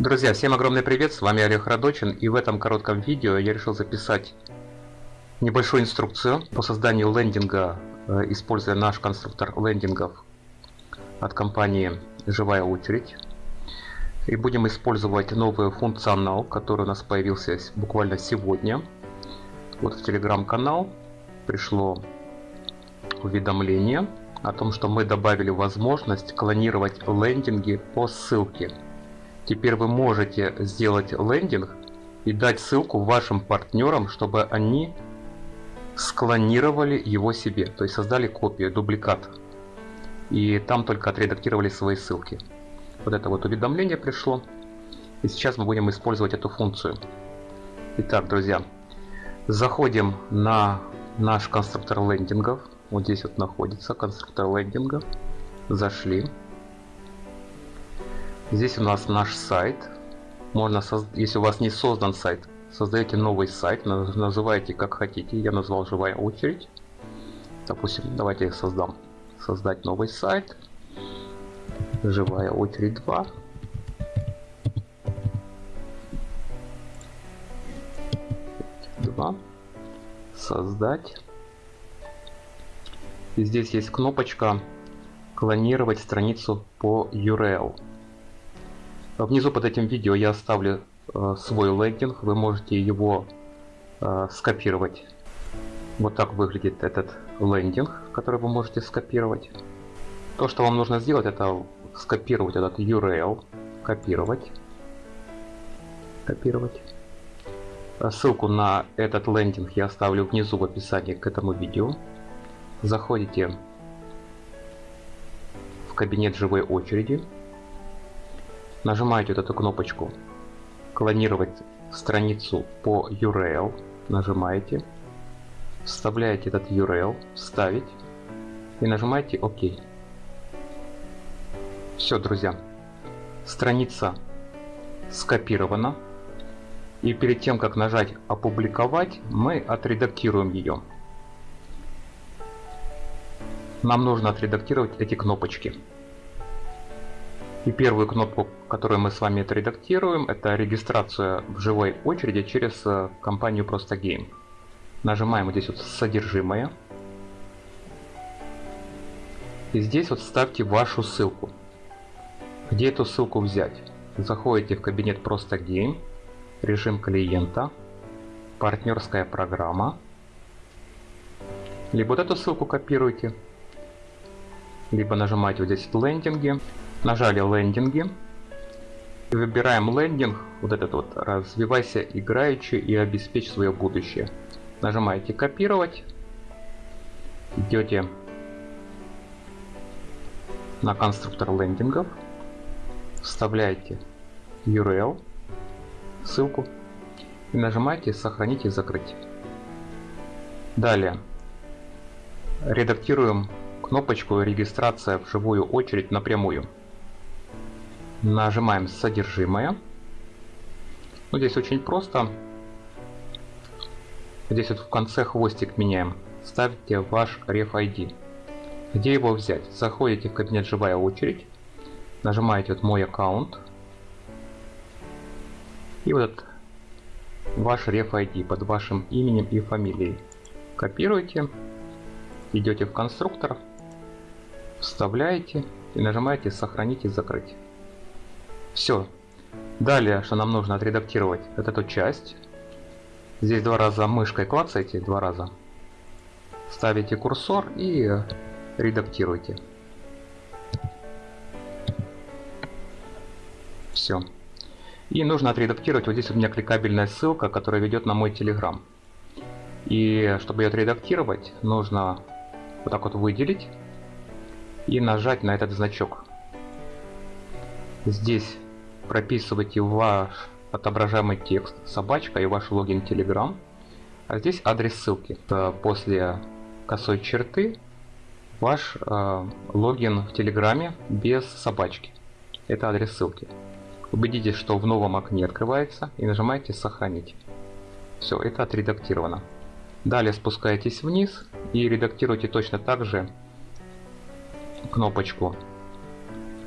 Друзья, всем огромный привет, с вами Олег Радочин и в этом коротком видео я решил записать небольшую инструкцию по созданию лендинга, э, используя наш конструктор лендингов от компании Живая Очередь. И будем использовать новый функционал, который у нас появился буквально сегодня. Вот в телеграм-канал пришло уведомление о том, что мы добавили возможность клонировать лендинги по ссылке. Теперь вы можете сделать лендинг и дать ссылку вашим партнерам, чтобы они склонировали его себе, то есть создали копию, дубликат. И там только отредактировали свои ссылки. Вот это вот уведомление пришло. И сейчас мы будем использовать эту функцию. Итак, друзья, заходим на наш конструктор лендингов. Вот здесь вот находится конструктор лендинга. Зашли. Здесь у нас наш сайт. Можно, если у вас не создан сайт, создаете новый сайт, называете как хотите. Я назвал живая очередь. Допустим, давайте создам создать новый сайт. Живая очередь 2. Два. Создать. И здесь есть кнопочка клонировать страницу по URL. Внизу под этим видео я оставлю э, свой лендинг, вы можете его э, скопировать. Вот так выглядит этот лендинг, который вы можете скопировать. То, что вам нужно сделать, это скопировать этот URL, копировать, копировать. Ссылку на этот лендинг я оставлю внизу в описании к этому видео. Заходите в кабинет живой очереди Нажимаете вот эту кнопочку «Клонировать страницу по URL». Нажимаете. Вставляете этот URL. «Вставить». И нажимаете «Ок». Все, друзья. Страница скопирована. И перед тем, как нажать «Опубликовать», мы отредактируем ее. Нам нужно отредактировать эти кнопочки. И первую кнопку, которую мы с вами отредактируем, это регистрация в живой очереди через э, компанию Просто Game. Нажимаем вот здесь вот содержимое. И здесь вот ставьте вашу ссылку. Где эту ссылку взять? Заходите в кабинет Просто Game, режим клиента, партнерская программа. Либо вот эту ссылку копируйте, либо нажимаете вот здесь лендинги Нажали лендинги. Выбираем лендинг, вот этот вот, развивайся играючи и обеспечь свое будущее. Нажимаете копировать. Идете на конструктор лендингов. Вставляете URL, ссылку. И нажимаете сохранить и закрыть. Далее редактируем кнопочку регистрация в живую очередь напрямую. Нажимаем содержимое. Ну, здесь очень просто. Здесь вот в конце хвостик меняем. Ставьте ваш ref ID. Где его взять? Заходите в кабинет живая очередь. Нажимаете вот мой аккаунт. И вот ваш ref ID под вашим именем и фамилией. Копируете. Идете в конструктор. Вставляете и нажимаете сохранить и закрыть. Все. Далее, что нам нужно отредактировать, вот эту часть. Здесь два раза мышкой клацаете, два раза. Ставите курсор и редактируйте. Все. И нужно отредактировать, вот здесь у меня кликабельная ссылка, которая ведет на мой телеграм. И чтобы ее отредактировать, нужно вот так вот выделить и нажать на этот значок. Здесь прописывайте ваш отображаемый текст, собачка и ваш логин Telegram. А здесь адрес ссылки. После косой черты ваш э, логин в Телеграме без собачки. Это адрес ссылки. Убедитесь, что в новом окне открывается и нажимаете «Сохранить». Все, это отредактировано. Далее спускаетесь вниз и редактируйте точно так же кнопочку.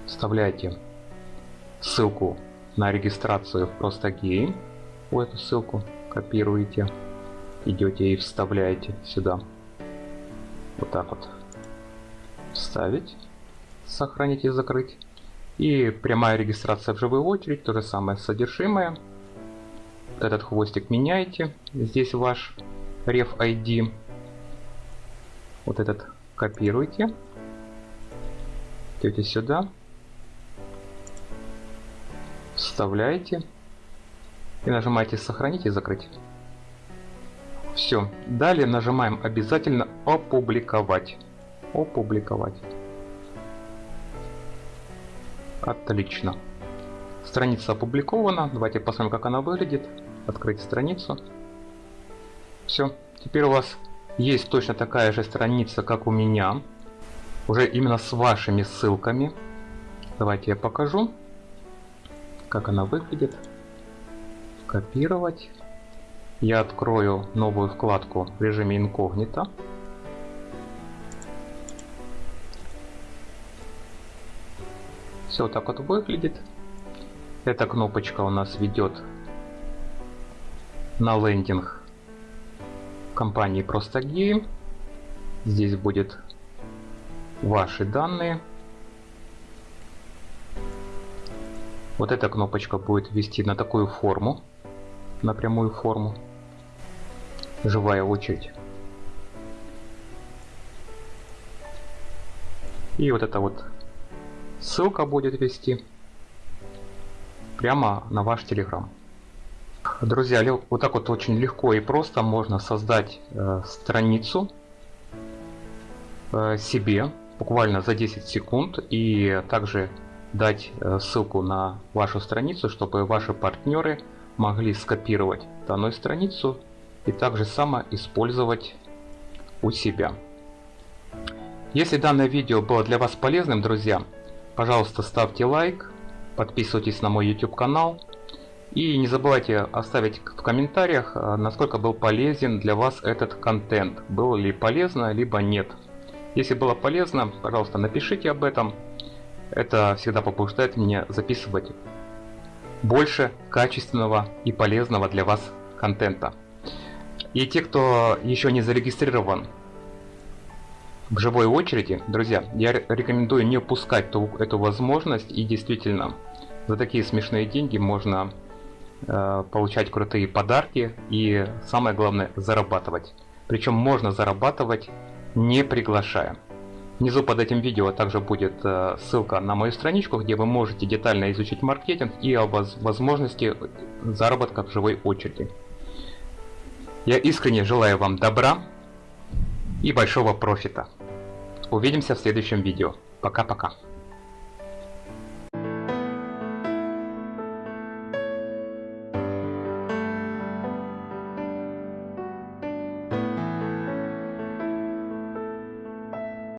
Вставляете ссылку на регистрацию в просто гейм. Вот эту ссылку копируете, идете и вставляете сюда. Вот так вот. Вставить, сохранить и закрыть. И прямая регистрация в живую очередь, то же самое содержимое. Вот этот хвостик меняете. Здесь ваш ref ID. Вот этот копируете. Идете сюда. Вставляете. И нажимаете сохранить и закрыть. Все. Далее нажимаем обязательно опубликовать. Опубликовать. Отлично. Страница опубликована. Давайте посмотрим, как она выглядит. Открыть страницу. Все. Теперь у вас есть точно такая же страница, как у меня. Уже именно с вашими ссылками. Давайте я покажу, как она выглядит. Копировать. Я открою новую вкладку в режиме инкогнито. Все так вот выглядит. Эта кнопочка у нас ведет на лендинг компании Простагеи. Здесь будет ваши данные. Вот эта кнопочка будет вести на такую форму, на прямую форму. Живая очередь. И вот это вот Ссылка будет вести прямо на ваш Telegram. Друзья, вот так вот очень легко и просто можно создать э, страницу э, себе буквально за 10 секунд и также дать э, ссылку на вашу страницу, чтобы ваши партнеры могли скопировать данную страницу и также само использовать у себя. Если данное видео было для вас полезным, друзья, Пожалуйста, ставьте лайк, подписывайтесь на мой YouTube канал и не забывайте оставить в комментариях, э, насколько был полезен для вас этот контент. Было ли полезно, либо нет. Если было полезно, пожалуйста, напишите об этом. Это всегда побуждает меня записывать больше качественного и полезного для вас контента. И те, кто еще не зарегистрирован в живой очереди, друзья, я рекомендую не упускать ту, эту возможность и действительно за такие смешные деньги можно э, получать крутые подарки и самое главное зарабатывать. Причем можно зарабатывать не приглашая. Внизу под этим видео также будет э, ссылка на мою страничку, где вы можете детально изучить маркетинг и о воз возможности заработка в живой очереди. Я искренне желаю вам добра и большого профита. Увидимся в следующем видео. Пока-пока.